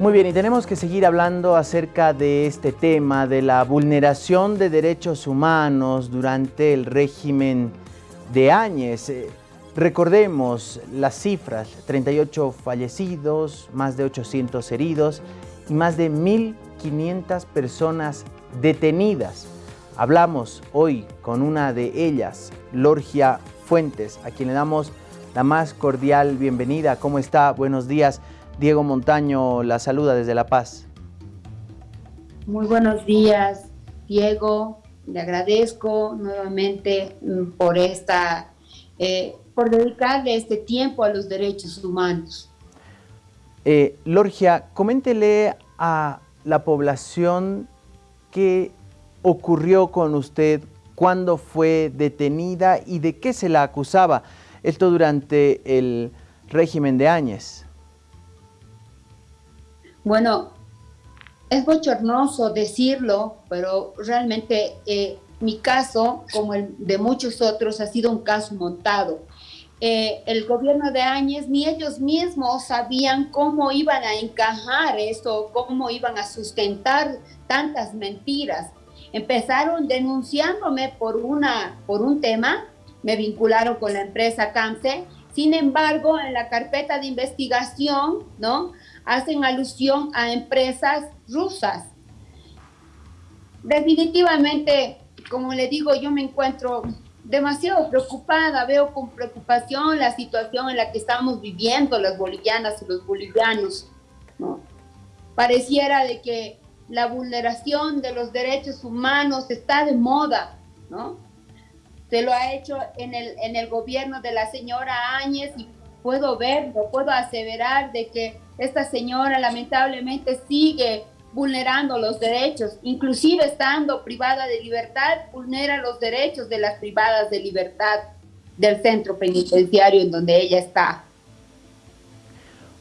Muy bien, y tenemos que seguir hablando acerca de este tema, de la vulneración de derechos humanos durante el régimen de Áñez. Eh, recordemos las cifras, 38 fallecidos, más de 800 heridos y más de 1.500 personas detenidas. Hablamos hoy con una de ellas, Lorgia Fuentes, a quien le damos la más cordial bienvenida. ¿Cómo está? Buenos días. Diego Montaño la saluda desde La Paz. Muy buenos días, Diego. Le agradezco nuevamente mm, por esta, eh, por dedicarle este tiempo a los derechos humanos. Eh, Lorgia, coméntele a la población qué ocurrió con usted, cuándo fue detenida y de qué se la acusaba. Esto durante el régimen de Áñez. Bueno, es bochornoso decirlo, pero realmente eh, mi caso, como el de muchos otros, ha sido un caso montado. Eh, el gobierno de Áñez ni ellos mismos sabían cómo iban a encajar esto, cómo iban a sustentar tantas mentiras. Empezaron denunciándome por, una, por un tema, me vincularon con la empresa CAMSE, sin embargo, en la carpeta de investigación, ¿no? Hacen alusión a empresas rusas. Definitivamente, como le digo, yo me encuentro demasiado preocupada, veo con preocupación la situación en la que estamos viviendo las bolivianas y los bolivianos. ¿no? Pareciera de que la vulneración de los derechos humanos está de moda, ¿no? Se lo ha hecho en el, en el gobierno de la señora Áñez y puedo verlo, puedo aseverar de que esta señora lamentablemente sigue vulnerando los derechos, inclusive estando privada de libertad, vulnera los derechos de las privadas de libertad del centro penitenciario en donde ella está.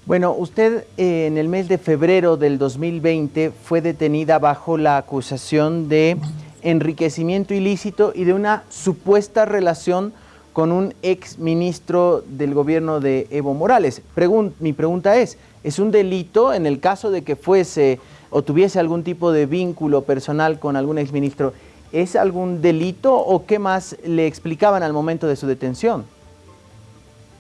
Bueno, usted eh, en el mes de febrero del 2020 fue detenida bajo la acusación de enriquecimiento ilícito y de una supuesta relación con un ex ministro del gobierno de Evo Morales. mi pregunta es, ¿es un delito en el caso de que fuese o tuviese algún tipo de vínculo personal con algún ex ministro? ¿Es algún delito o qué más le explicaban al momento de su detención?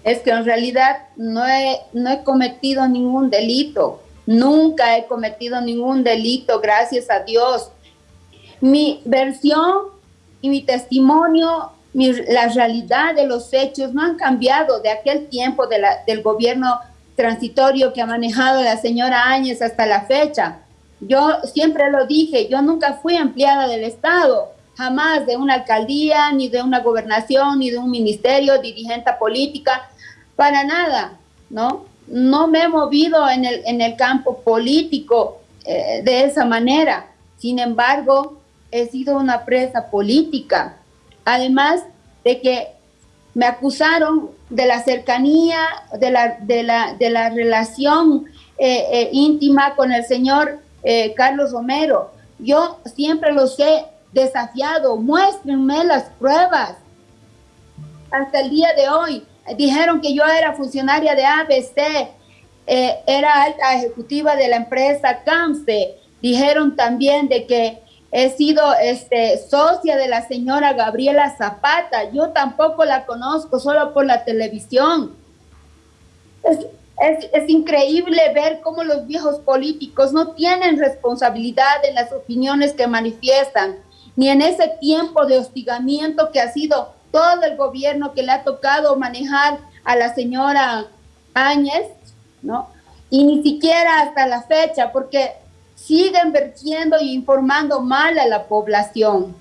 Es que en realidad no he, cometido ningún delito. Nunca he cometido ningún delito, gracias a Dios. Mi versión y mi testimonio la realidad de los hechos no han cambiado de aquel tiempo del gobierno transitorio que ha manejado la señora Áñez hasta la fecha. Yo siempre lo dije, yo nunca fui empleada del Estado, jamás de una alcaldía, ni de una gobernación, ni de un ministerio, dirigente política, para nada, ¿no? No me he movido en el, en el campo político eh, de esa manera. Sin embargo, he sido una presa política Además de que me acusaron de la cercanía, de la, de la, de la relación eh, eh, íntima con el señor eh, Carlos Romero. Yo siempre los he desafiado, muéstrenme las pruebas. Hasta el día de hoy dijeron que yo era funcionaria de ABC, era alta ejecutiva de la empresa CAMSE. Dijeron también de que He sido este, socia de la señora Gabriela Zapata. Yo tampoco la conozco, solo por la televisión. Es, es, increíble ver cómo los viejos políticos no tienen responsabilidad en las opiniones que manifiestan, ni en ese tiempo de hostigamiento que ha sido todo el gobierno que le ha tocado manejar a la señora Áñez, ¿no? Y ni siquiera hasta la fecha, porque siguen vertiendo y informando mal a la población.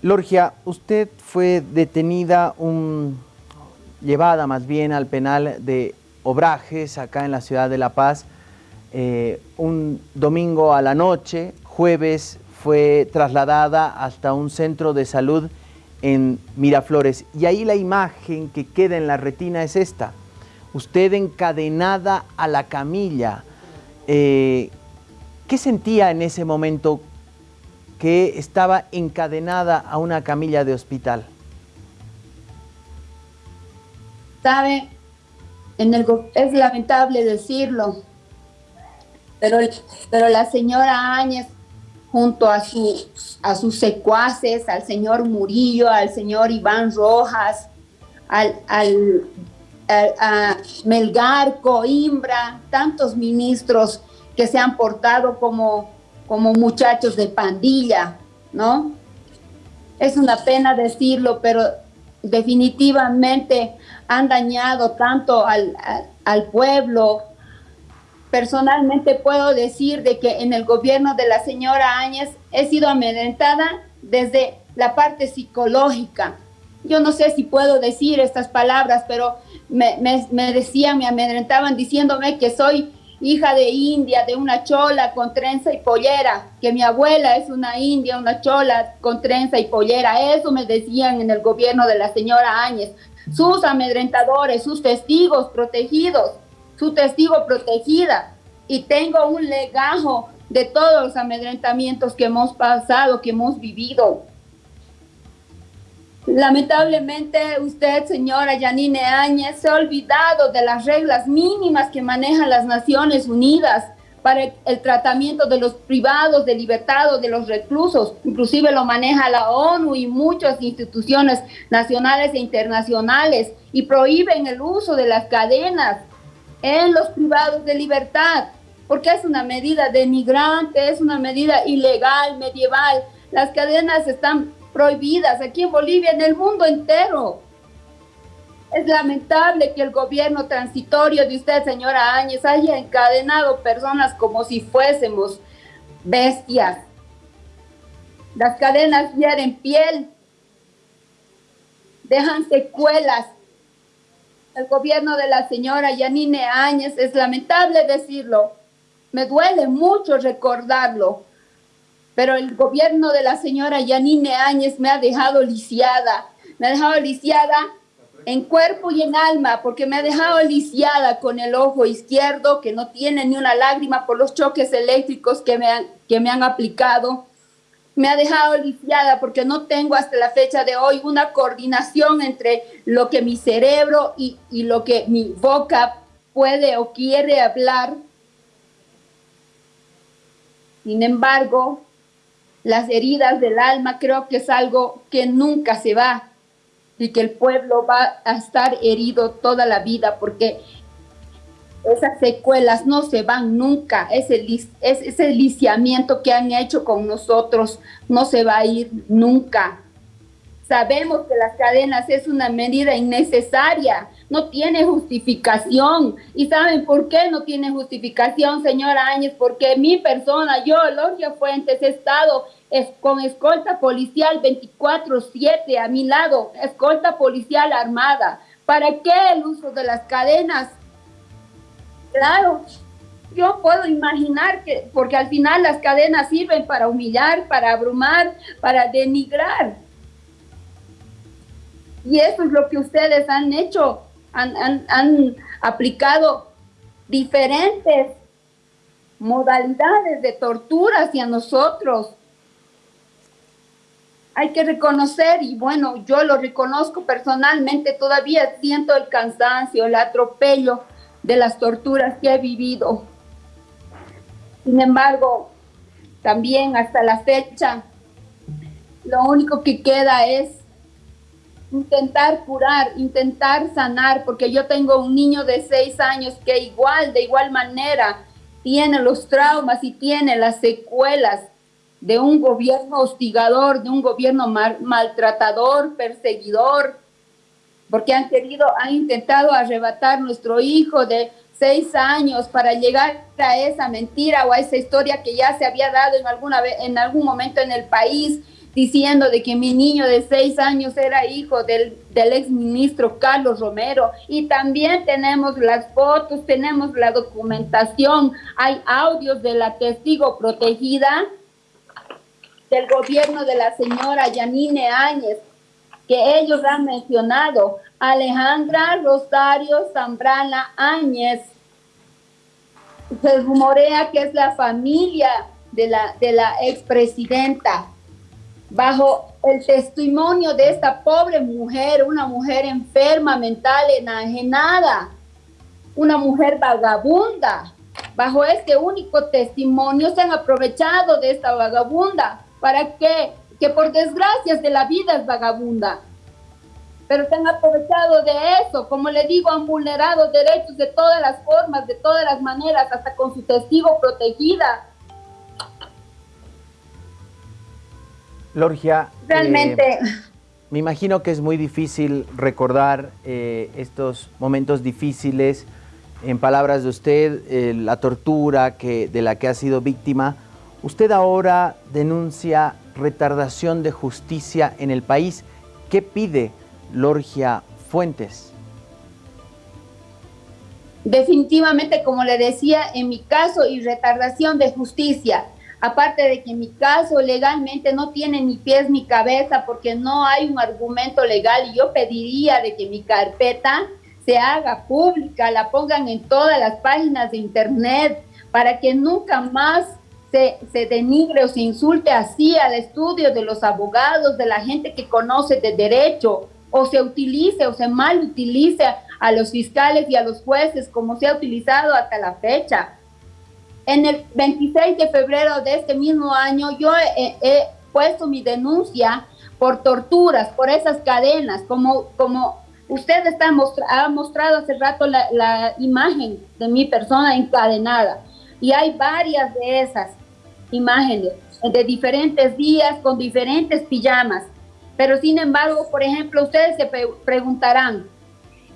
Lorgia, usted fue detenida, llevada más bien al penal de Obrajes, acá en la ciudad de La Paz, eh, un domingo a la noche, jueves fue trasladada hasta un centro de salud en Miraflores. Y ahí la imagen que queda en la retina es esta. Usted encadenada a la camilla, eh, ¿Qué sentía en ese momento que estaba encadenada a una camilla de hospital? Sabe, es lamentable decirlo, Pero, pero la señora Áñez, junto a, a sus secuaces, al señor Murillo, al señor Iván Rojas, al, al a Melgar, Coimbra, tantos ministros que se han portado como, como muchachos de pandilla, ¿no? Es una pena decirlo, pero definitivamente han dañado tanto al, al, pueblo. Personalmente puedo decir de que en el gobierno de la señora Áñez he sido amedrentada desde la parte psicológica. Yo no sé si puedo decir estas palabras, pero me, me, me decían, me amedrentaban diciéndome que soy hija de India, de una chola con trenza y pollera, que mi abuela es una india, una chola con trenza y pollera. Eso me decían en el gobierno de la señora Áñez. Sus amedrentadores, sus testigos protegidos, su testigo protegida. Y tengo un legajo de todos los amedrentamientos que hemos pasado, que hemos vivido. Lamentablemente usted, señora Yanine Áñez, se ha olvidado de las reglas mínimas que manejan las Naciones Unidas para el, tratamiento de los privados de libertad o de los reclusos. Inclusive lo maneja la ONU y muchas instituciones nacionales e internacionales y prohíben el uso de las cadenas en los privados de libertad porque es una medida denigrante, es una medida ilegal, medieval. Las cadenas están prohibidas aquí en Bolivia, en el mundo entero. Es lamentable que el gobierno transitorio de usted, señora Áñez, haya encadenado personas como si fuésemos bestias. Las cadenas hieren piel, dejan secuelas. El gobierno de la señora Yanine Áñez, es lamentable decirlo, me duele mucho recordarlo, pero el gobierno de la señora Yanine Áñez me ha dejado lisiada, me ha dejado lisiada en cuerpo y en alma, porque me ha dejado lisiada con el ojo izquierdo, que no tiene ni una lágrima por los choques eléctricos que me han, que me han aplicado. Me ha dejado lisiada porque no tengo hasta la fecha de hoy una coordinación entre lo que mi cerebro y, y lo que mi boca puede o quiere hablar. Sin embargo, las heridas del alma creo que es algo que nunca se va y que el pueblo va a estar herido toda la vida porque esas secuelas no se van nunca, ese, ese lisiamiento que han hecho con nosotros no se va a ir nunca. Sabemos que las cadenas es una medida innecesaria, no tiene justificación. ¿Y saben por qué no tiene justificación, señora Áñez? Porque mi persona, yo, Logia Fuentes, he estado es, con escolta policial 24-7 a mi lado, escolta policial armada. ¿Para qué el uso de las cadenas? Claro, yo puedo imaginar que, porque al final las cadenas sirven para humillar, para abrumar, para denigrar. Y eso es lo que ustedes han hecho, han, aplicado diferentes modalidades de tortura hacia nosotros. Hay que reconocer, y bueno, yo lo reconozco personalmente, todavía siento el cansancio, el atropello de las torturas que he vivido. Sin embargo, también hasta la fecha, lo único que queda es intentar curar, intentar sanar, porque yo tengo un niño de seis años que igual, de igual manera, tiene los traumas y tiene las secuelas de un gobierno hostigador, de un gobierno maltratador, perseguidor, porque han querido, han intentado arrebatar nuestro hijo de seis años para llegar a esa mentira o a esa historia que ya se había dado en, alguna vez, en algún momento en el país diciendo de que mi niño de seis años era hijo del, del ex ministro Carlos Romero. Y también tenemos las fotos, tenemos la documentación, hay audios de la testigo protegida del gobierno de la señora Yanine Áñez, que ellos han mencionado, Alejandra Rosario Zambrana Áñez. Se rumorea que es la familia de la, de la expresidenta bajo el testimonio de esta pobre mujer, una mujer enferma, mental, enajenada, una mujer vagabunda, bajo este único testimonio, se han aprovechado de esta vagabunda. ¿Para qué? Que por desgracias de la vida es vagabunda. Pero se han aprovechado de eso, como le digo, han vulnerado derechos de todas las formas, de todas las maneras, hasta con su testigo protegida. Lorgia. Realmente. Eh, me imagino que es muy difícil recordar eh, estos momentos difíciles. En palabras de usted, eh, la tortura que, de la que ha sido víctima. Usted ahora denuncia retardación de justicia en el país. ¿Qué pide Lorgia Fuentes? Definitivamente, como le decía, en mi caso, y retardación de justicia. Aparte de que en mi caso legalmente no tiene ni pies ni cabeza porque no hay un argumento legal y yo pediría de que mi carpeta se haga pública, la pongan en todas las páginas de internet para que nunca más se, se, denigre o se insulte así al estudio de los abogados, de la gente que conoce de derecho, o se utilice o se mal utilice a los fiscales y a los jueces como se ha utilizado hasta la fecha. En el 26 de febrero de este mismo año yo he, puesto mi denuncia por torturas, por esas cadenas, como, como usted está ha mostrado hace rato la, la imagen de mi persona encadenada. Y hay varias de esas imágenes de diferentes días con diferentes pijamas. Pero sin embargo, por ejemplo, ustedes se preguntarán,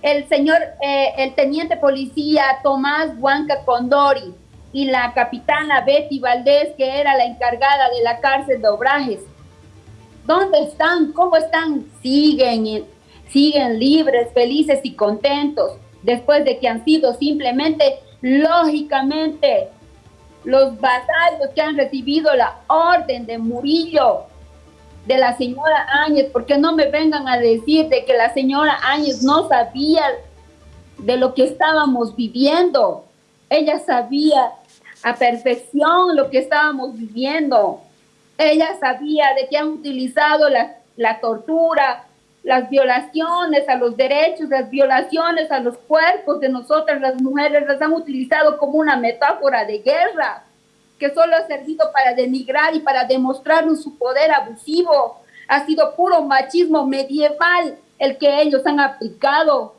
el señor, eh, el teniente policía Tomás Huanca Condori y la capitana Betty Valdés, que era la encargada de la cárcel de Obrajes, ¿dónde están? ¿Cómo están? Siguen, siguen libres, felices y contentos, después de que han sido simplemente, lógicamente, los vasallos que han recibido la orden de Murillo de la señora Áñez, porque no me vengan a decir de que la señora Áñez no sabía de lo que estábamos viviendo. Ella sabía a perfección lo que estábamos viviendo. Ella sabía de que han utilizado la, la tortura, las violaciones a los derechos, las violaciones a los cuerpos de nosotras las mujeres, las han utilizado como una metáfora de guerra que solo ha servido para denigrar y para demostrarnos su poder abusivo. Ha sido puro machismo medieval el que ellos han aplicado.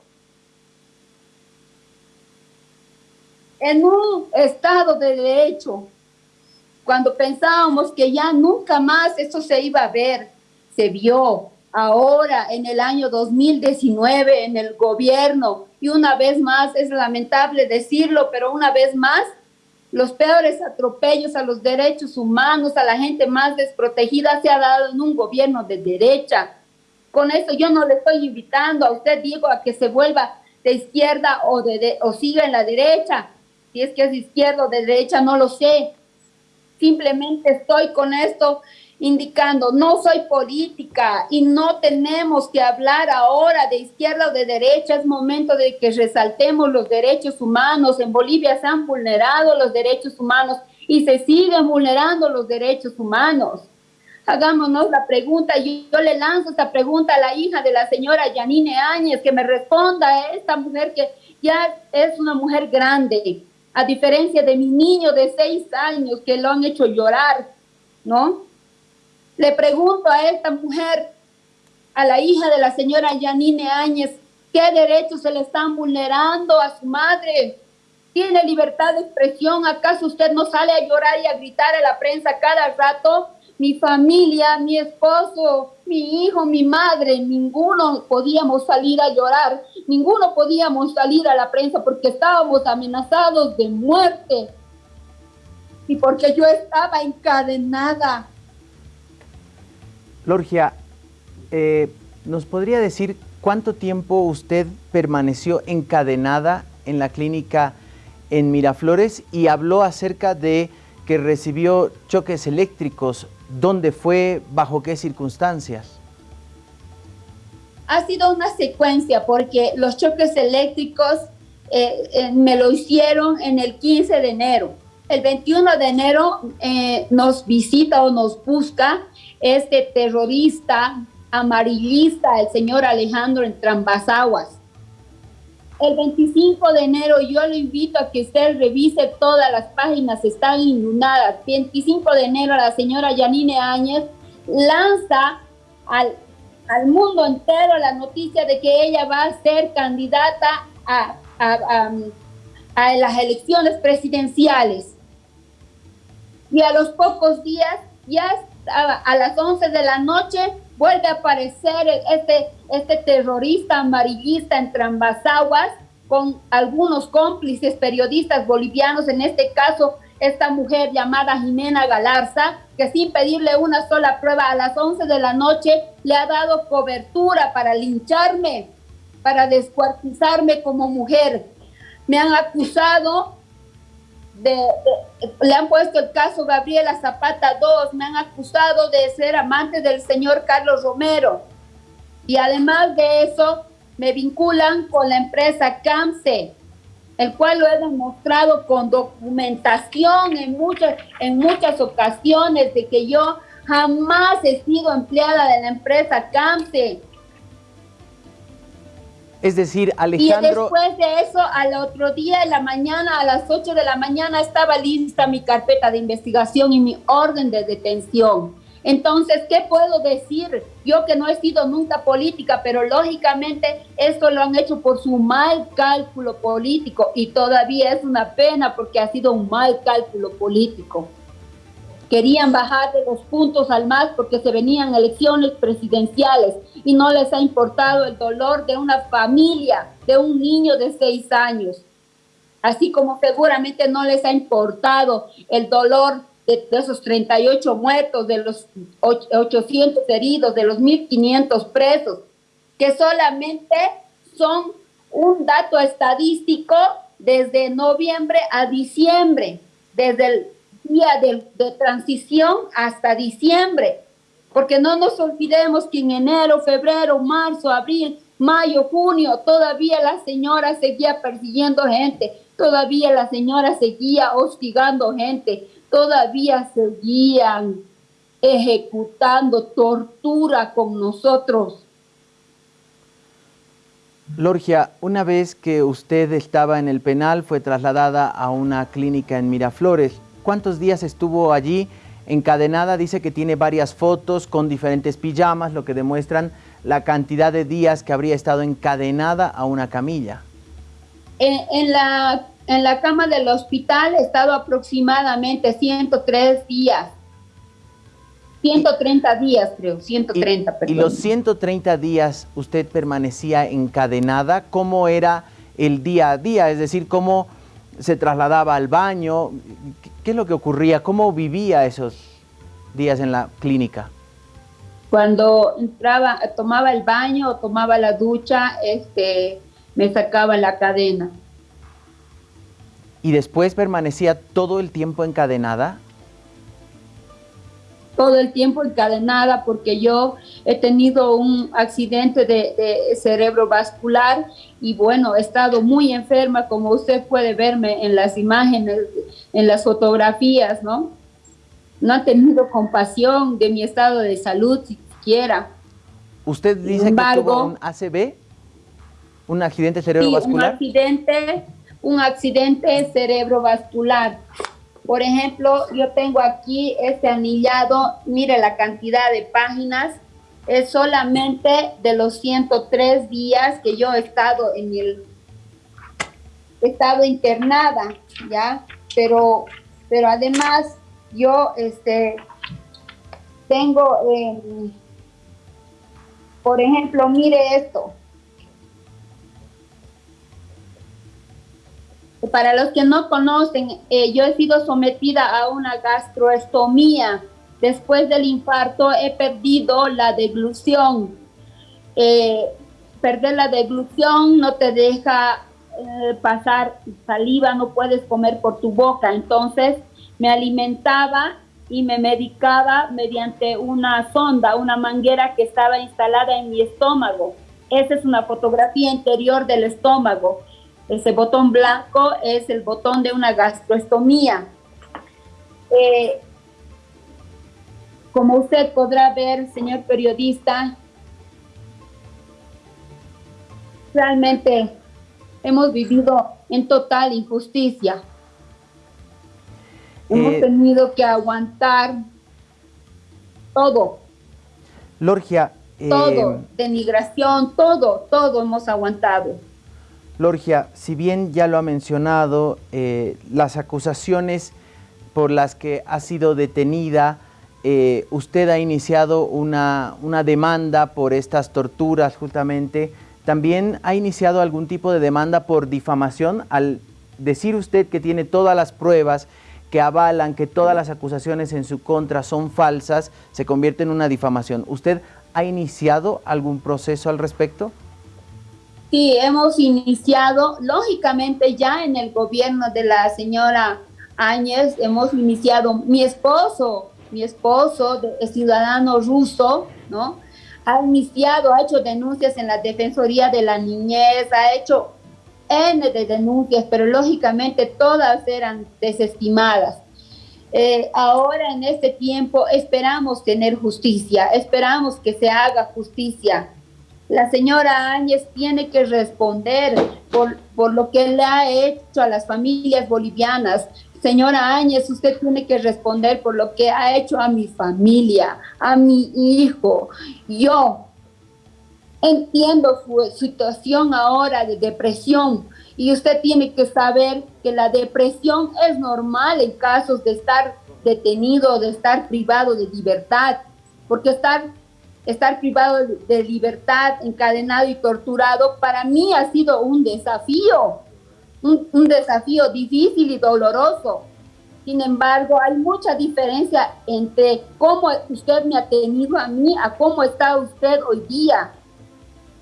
En un estado de derecho, cuando pensábamos que ya nunca más eso se iba a ver, se vio ahora en el año 2019 en el gobierno y una vez más, es lamentable decirlo, pero una vez más los peores atropellos a los derechos humanos, a la gente más desprotegida, se ha dado en un gobierno de derecha. Con eso yo no le estoy invitando a usted, Diego, a que se vuelva de izquierda o, de, o siga en la derecha. Si es que es de izquierda o de derecha, no lo sé. Simplemente estoy con esto indicando, no soy política y no tenemos que hablar ahora de izquierda o de derecha, es momento de que resaltemos los derechos humanos. En Bolivia se han vulnerado los derechos humanos y se siguen vulnerando los derechos humanos. Hagámonos la pregunta, yo, yo le lanzo esta pregunta a la hija de la señora Yanine Áñez, que me responda a esta mujer que ya es una mujer grande, a diferencia de mi niño de seis años que lo han hecho llorar, ¿no? Le pregunto a esta mujer, a la hija de la señora Yanine Áñez, ¿qué derechos se le están vulnerando a su madre? ¿Tiene libertad de expresión? ¿Acaso usted no sale a llorar y a gritar a la prensa cada rato? Mi familia, mi esposo, mi hijo, mi madre, ninguno podíamos salir a llorar, ninguno podíamos salir a la prensa porque estábamos amenazados de muerte y porque yo estaba encadenada Lorgia, eh, ¿nos podría decir cuánto tiempo usted permaneció encadenada en la clínica en Miraflores y habló acerca de que recibió choques eléctricos? ¿Dónde fue? ¿Bajo qué circunstancias? Ha sido una secuencia porque los choques eléctricos eh, eh, me lo hicieron en el 15 de enero. El 21 de enero nos visita o nos busca este terrorista amarillista, el señor Alejandro Entrambasaguas. el 25 de enero, yo lo invito a que usted revise todas las páginas, están inundadas. 25 de enero, la señora Yanine Áñez lanza al, al mundo entero la noticia de que ella va a ser candidata a, a, a las elecciones presidenciales. Y a los pocos días, ya a, las 11 de la noche, vuelve a aparecer este, este terrorista amarillista en Trambasaguas con algunos cómplices periodistas bolivianos, en este caso esta mujer llamada Jimena Galarza, que sin pedirle una sola prueba a las 11 de la noche le ha dado cobertura para lincharme, para descuartizarme como mujer. Me han acusado de, le han puesto el caso Gabriela Zapata 2, me han acusado de ser amante del señor Carlos Romero. Y además de eso, me vinculan con la empresa CAMSE, el cual lo he demostrado con documentación en muchas, en muchas ocasiones de que yo jamás he sido empleada de la empresa CAMSE. Es decir, Alejandro... Y después de eso, al otro día, en la mañana, a las 8 de la mañana, estaba lista mi carpeta de investigación y mi orden de detención. Entonces, ¿qué puedo decir? Yo que no he sido nunca política, pero lógicamente esto lo han hecho por su mal cálculo político y todavía es una pena porque ha sido un mal cálculo político querían bajar de los puntos al más porque se venían elecciones presidenciales y no les ha importado el dolor de una familia, de un niño de seis años. Así como seguramente no les ha importado el dolor de, esos 38 muertos, de los 800 heridos, de los 1.500 presos, que solamente son un dato estadístico desde noviembre a diciembre, desde el día de, transición hasta diciembre, porque no nos olvidemos que en enero, febrero, marzo, abril, mayo, junio, todavía la señora seguía persiguiendo gente, todavía la señora seguía hostigando gente, todavía seguían ejecutando tortura con nosotros. Lorgia, una vez que usted estaba en el penal, fue trasladada a una clínica en Miraflores. ¿Cuántos días estuvo allí encadenada? Dice que tiene varias fotos con diferentes pijamas, lo que demuestran la cantidad de días que habría estado encadenada a una camilla. En, la, en la cama del hospital he estado aproximadamente 103 días. 130 días, creo, 130. Y, y los 130 días usted permanecía encadenada, ¿cómo era el día a día? Es decir, ¿cómo se trasladaba al baño? ¿Qué es lo que ocurría? ¿Cómo vivía esos días en la clínica? Cuando entraba, tomaba el baño, tomaba la ducha, este, me sacaba la cadena. ¿Y después permanecía todo el tiempo encadenada? Todo el tiempo encadenada porque yo he tenido un accidente de, de, cerebro vascular y bueno, he estado muy enferma, como usted puede verme en las imágenes, en las fotografías, ¿no? No ha tenido compasión de mi estado de salud siquiera. ¿Usted dice que tuvo un ACV? ¿Un accidente cerebrovascular? un accidente, un accidente cerebrovascular. Por ejemplo, yo tengo aquí este anillado, mire la cantidad de páginas, es solamente de los 103 días que yo he estado en el, estado internada, ¿ya? Pero, pero además yo, este, tengo, eh, por ejemplo, mire esto, Para los que no conocen, eh, yo he sido sometida a una gastroestomía. Después del infarto he perdido la deglución. Eh, perder la deglución no te deja eh, pasar saliva, no puedes comer por tu boca. Entonces me alimentaba y me medicaba mediante una sonda, una manguera que estaba instalada en mi estómago. Esa es una fotografía interior del estómago. Ese botón blanco es el botón de una gastroestomía. Eh, como usted podrá ver, señor periodista, realmente hemos vivido en total injusticia. Hemos eh, tenido que aguantar todo. Lorgia. todo, eh, denigración, todo, todo hemos aguantado. Lorgia, si bien ya lo ha mencionado, eh, las acusaciones por las que ha sido detenida, usted ha iniciado una, una demanda por estas torturas justamente, también ha iniciado algún tipo de demanda por difamación al decir usted que tiene todas las pruebas que avalan que todas las acusaciones en su contra son falsas, se convierte en una difamación. ¿Usted ha iniciado algún proceso al respecto? Sí, hemos iniciado, lógicamente ya en el gobierno de la señora Áñez, hemos iniciado, mi esposo, mi esposo, ciudadano ruso, ¿no? Ha iniciado, ha hecho denuncias en la Defensoría de la Niñez, ha hecho N de denuncias, pero lógicamente todas eran desestimadas. Eh, ahora en este tiempo esperamos tener justicia, esperamos que se haga justicia. La señora Áñez tiene que responder por, por lo que le ha hecho a las familias bolivianas. Señora Áñez, usted tiene que responder por lo que ha hecho a mi familia, a mi hijo. Yo, Entiendo su situación ahora de depresión y usted tiene que saber que la depresión es normal en casos de estar detenido, de estar privado de libertad, porque estar, estar privado de libertad, encadenado y torturado, para mí ha sido un desafío, un, un desafío difícil y doloroso. Sin embargo, hay mucha diferencia entre cómo usted me ha tenido a mí a cómo está usted hoy día.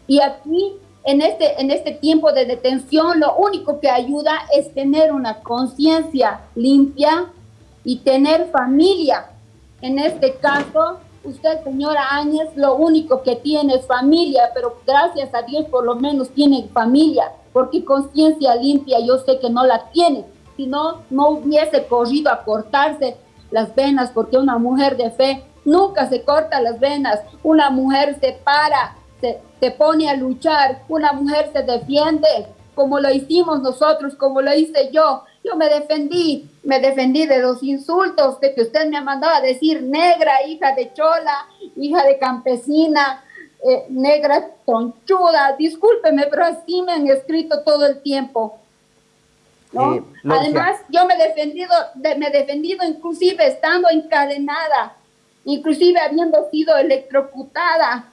Y aquí, en este, en este tiempo de detención, lo único que ayuda es tener una conciencia limpia y tener familia. En este caso, usted, señora Áñez, lo único que tiene es familia, pero gracias a Dios por lo menos tiene familia, porque conciencia limpia yo sé que no la tiene, si no, no hubiese corrido a cortarse las venas, porque una mujer de fe nunca se corta las venas, una mujer se para se, pone a luchar, una mujer se defiende, como lo hicimos nosotros, como lo hice yo. Me defendí, me defendí de los insultos de que usted me ha mandado a decir negra, hija de chola, hija de campesina, eh, negra tronchuda. Discúlpeme, pero así me han escrito todo el tiempo. Eh, Además, yo me he defendido, me he defendido inclusive estando encadenada, inclusive habiendo sido electrocutada,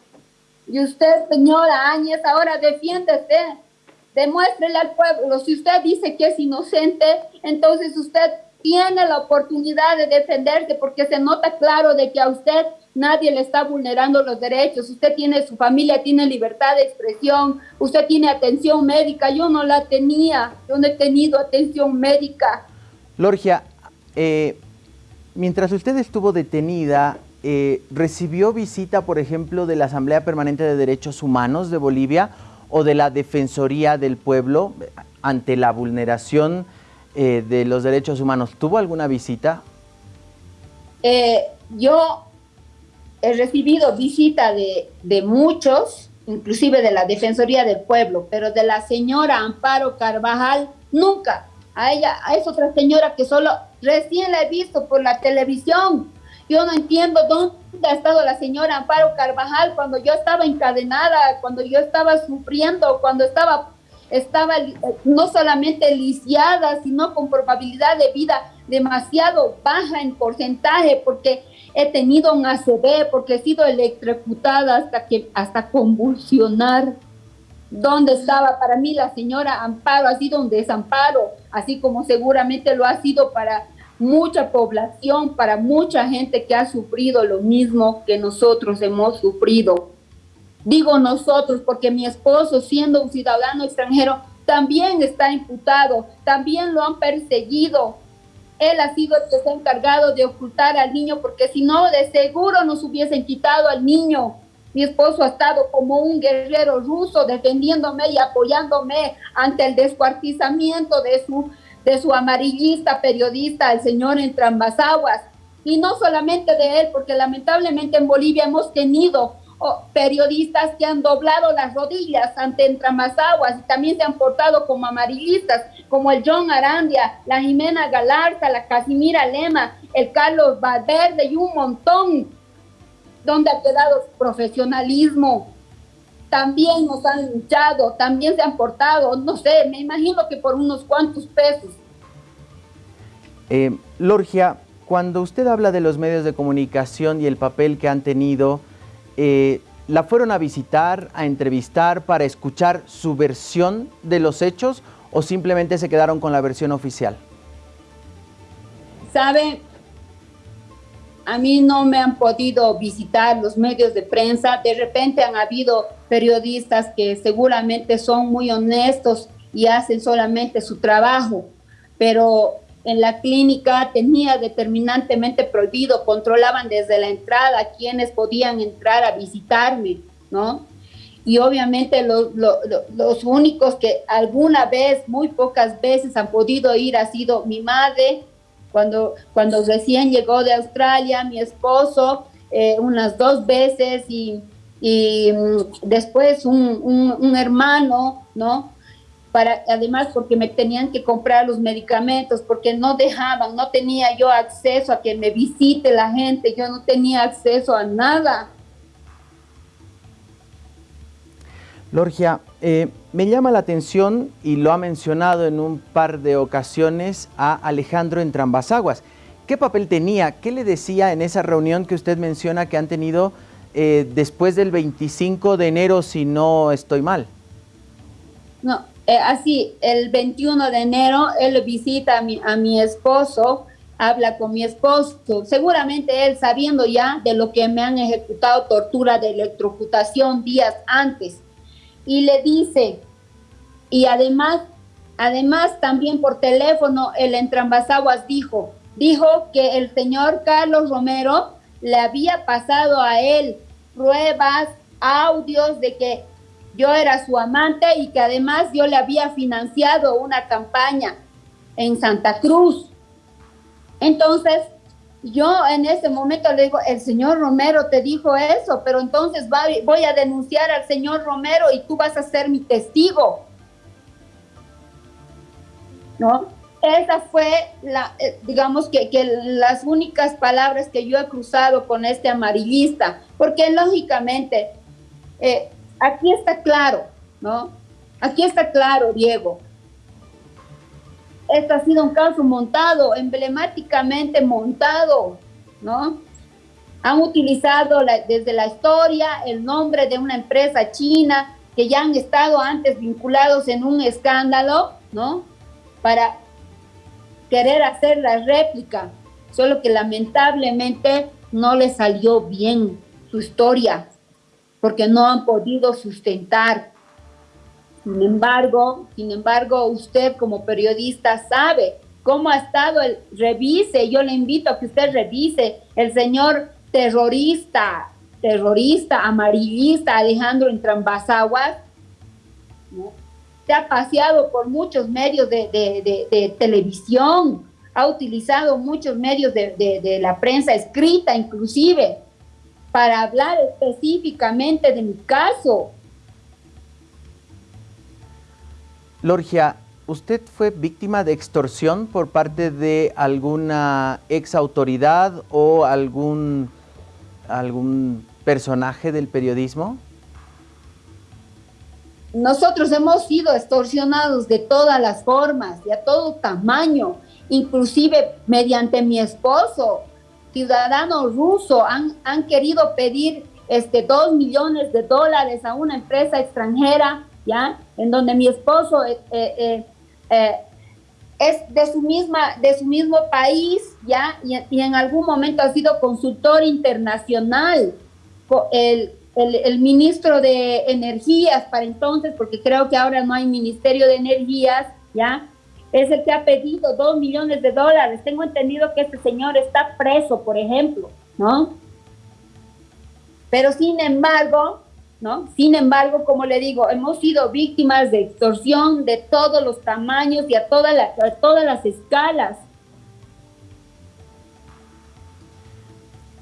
y usted, señora Áñez, ahora defiéndese, demuéstrele al pueblo. Si usted dice que es inocente, entonces usted tiene la oportunidad de defenderse porque se nota claro de que a usted nadie le está vulnerando los derechos. Usted tiene su familia, tiene libertad de expresión, usted tiene atención médica. Yo no la tenía, yo no he tenido atención médica. Lorgia, eh, mientras usted estuvo detenida, eh, recibió visita, por ejemplo, de la Asamblea Permanente de Derechos Humanos de Bolivia o de la Defensoría del Pueblo ante la vulneración eh, de los derechos humanos. ¿Tuvo alguna visita? Eh, yo he recibido visita de, de muchos, inclusive de la Defensoría del Pueblo, pero de la señora Amparo Carvajal, nunca. A ella, a esa otra señora que solo recién la he visto por la televisión, yo no entiendo dónde ha estado la señora Amparo Carvajal cuando yo estaba encadenada, cuando yo estaba sufriendo, cuando estaba, estaba eh, no solamente lisiada, sino con probabilidad de vida demasiado baja en porcentaje, porque he tenido un ACV, porque he sido electrocutada hasta, que, hasta convulsionar. ¿Dónde estaba? Para mí la señora Amparo ha sido un desamparo, así como seguramente lo ha sido para mucha población, para mucha gente que ha sufrido lo mismo que nosotros hemos sufrido. Digo nosotros porque mi esposo, siendo un ciudadano extranjero, también está imputado, también lo han perseguido. Él ha sido el que se ha encargado de ocultar al niño porque si no, de seguro nos hubiesen quitado al niño. Mi esposo ha estado como un guerrero ruso defendiéndome y apoyándome ante el descuartizamiento de su de su amarillista periodista, el señor Entrambasaguas, y no solamente de él, porque lamentablemente en Bolivia hemos tenido periodistas que han doblado las rodillas ante Entramazaguas y también se han portado como amarillistas, como el John Arandia, la Jimena Galarza, la Casimira Lema, el Carlos Valverde y un montón. donde ha quedado su profesionalismo? También nos han luchado, también se han portado, no sé, me imagino que por unos cuantos pesos. Eh, Lorgia, cuando usted habla de los medios de comunicación y el papel que han tenido, eh, ¿la fueron a visitar, a entrevistar para escuchar su versión de los hechos o simplemente se quedaron con la versión oficial? Sabe, a mí no me han podido visitar los medios de prensa. De repente han habido periodistas que seguramente son muy honestos y hacen solamente su trabajo, pero en la clínica tenía determinantemente prohibido, controlaban desde la entrada quienes podían entrar a visitarme, ¿no? Y obviamente los, los, únicos que alguna vez, muy pocas veces han podido ir ha sido mi madre, cuando, cuando recién llegó de Australia, mi esposo, eh, unas dos veces y, y mm, después un, un, hermano, ¿no? además porque me tenían que comprar los medicamentos, porque no dejaban, no tenía yo acceso a que me visite la gente, yo no tenía acceso a nada. Lorgia, eh, me llama la atención, y lo ha mencionado en un par de ocasiones, a Alejandro Entrambasaguas. ¿Qué papel tenía? ¿Qué le decía en esa reunión que usted menciona que han tenido eh, después del 25 de enero, si no estoy mal? No, eh, así, el 21 de enero, él visita a mi, a mi esposo, habla con mi esposo, seguramente él sabiendo ya de lo que me han ejecutado tortura de electrocutación días antes, y le dice, y además, además también por teléfono, el Entrambasaguas dijo, dijo que el señor Carlos Romero le había pasado a él pruebas, audios de que yo era su amante y que además yo le había financiado una campaña en Santa Cruz. Entonces, yo en ese momento le digo, el señor Romero te dijo eso, pero entonces voy a denunciar al señor Romero y tú vas a ser mi testigo. ¿No? Esa fue la, eh, digamos que, que, las únicas palabras que yo he cruzado con este amarillista, porque lógicamente eh, aquí está claro, ¿no? Aquí está claro, Diego. Este ha sido un caso montado, emblemáticamente montado, ¿no? Han utilizado desde la historia el nombre de una empresa china que ya han estado antes vinculados en un escándalo, ¿no? Para querer hacer la réplica, solo que lamentablemente no le salió bien su historia, porque no han podido sustentar. Sin embargo, sin embargo, usted como periodista sabe cómo ha estado el revise, yo le invito a que usted revise el señor terrorista, terrorista, amarillista Alejandro Entrambasaguas, se ha paseado por muchos medios de, televisión, ha utilizado muchos medios de la prensa escrita inclusive, para hablar específicamente de mi caso. Lorgia, ¿usted fue víctima de extorsión por parte de alguna ex autoridad o algún, algún personaje del periodismo? Nosotros hemos sido extorsionados de todas las formas y a todo tamaño, inclusive mediante mi esposo ciudadanos rusos han, han querido pedir este, dos millones de dólares a una empresa extranjera, ¿ya? En donde mi esposo eh, eh, eh, es de su, misma, de su mismo país, ¿ya? Y, y, en algún momento ha sido consultor internacional, el, el, ministro de Energías para entonces, porque creo que ahora no hay Ministerio de Energías, ¿ya? es el que ha pedido dos millones de dólares. Tengo entendido que este señor está preso, por ejemplo, ¿no? Pero sin embargo, ¿no? Sin embargo, como le digo, hemos sido víctimas de extorsión de todos los tamaños y a, todas todas las escalas.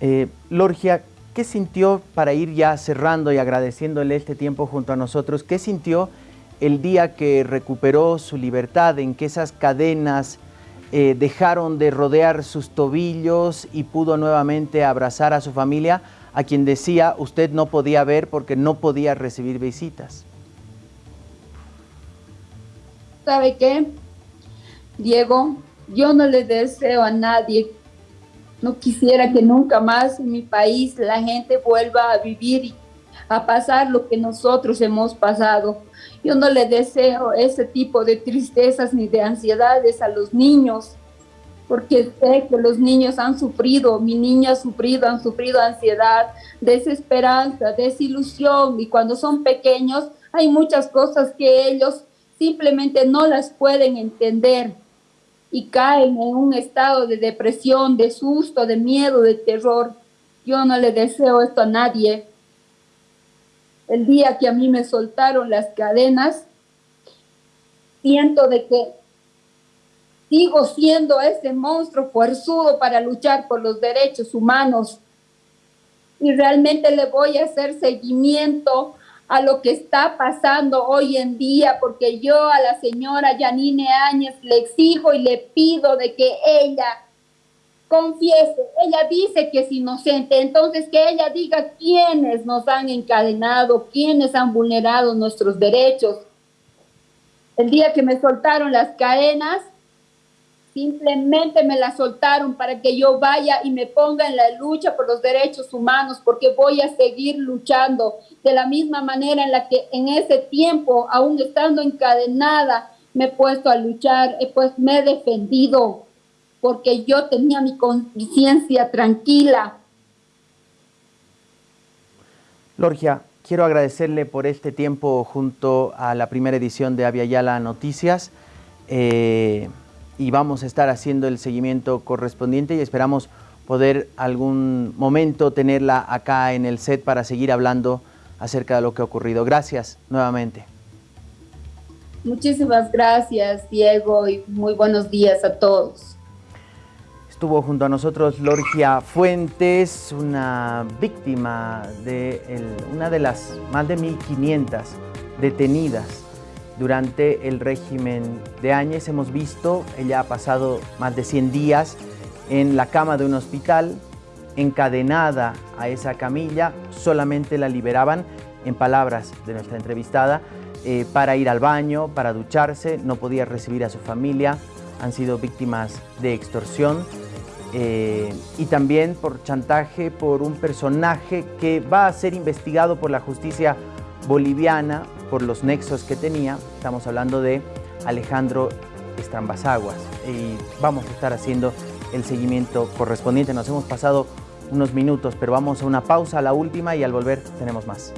Eh, Lorgia, ¿qué sintió para ir ya cerrando y agradeciéndole este tiempo junto a nosotros? ¿Qué sintió el día que recuperó su libertad, en que esas cadenas eh, dejaron de rodear sus tobillos y pudo nuevamente abrazar a su familia, a quien decía usted no podía ver porque no podía recibir visitas? ¿Sabe qué? Diego, yo no le deseo a nadie, no quisiera que nunca más en mi país la gente vuelva a vivir, a pasar lo que nosotros hemos pasado. Yo no le deseo ese tipo de tristezas ni de ansiedades a los niños, porque sé que los niños han sufrido, mi niña ha sufrido, han sufrido ansiedad, desesperanza, desilusión, y cuando son pequeños hay muchas cosas que ellos simplemente no las pueden entender y caen en un estado de depresión, de susto, de miedo, de terror. Yo no le deseo esto a nadie. El día que a mí me soltaron las cadenas, siento de que sigo siendo ese monstruo fuerzudo para luchar por los derechos humanos. Y realmente le voy a hacer seguimiento a lo que está pasando hoy en día, porque yo a la señora Janine Áñez le exijo y le pido de que ella confiese, ella dice que es inocente, entonces que ella diga quiénes nos han encadenado, quiénes han vulnerado nuestros derechos. El día que me soltaron las cadenas, Simplemente me la soltaron para que yo vaya y me ponga en la lucha por los derechos humanos, porque voy a seguir luchando de la misma manera en la que en ese tiempo, aún estando encadenada, me he puesto a luchar, pues me he defendido, porque yo tenía mi conciencia tranquila. Lorgia, quiero agradecerle por este tiempo junto a la primera edición de Yala Noticias. Eh, y vamos a estar haciendo el seguimiento correspondiente y esperamos poder algún momento tenerla acá en el set para seguir hablando acerca de lo que ha ocurrido. Gracias nuevamente. Muchísimas gracias, Diego, y muy buenos días a todos. Estuvo junto a nosotros Lorgia Fuentes, una víctima de una de las más de 1.500 detenidas durante el régimen de Áñez. Hemos visto, ella ha pasado más de 100 días en la cama de un hospital, encadenada a esa camilla, solamente la liberaban, en palabras de nuestra entrevistada, eh, para ir al baño, para ducharse, no podía recibir a su familia, han sido víctimas de extorsión. Eh, y también por chantaje por un personaje que va a ser investigado por la justicia boliviana por los nexos que tenía. Estamos hablando de Alejandro Estrambasaguas y vamos a estar haciendo el seguimiento correspondiente. Nos hemos pasado unos minutos, pero vamos a una pausa, a la última y al volver tenemos más.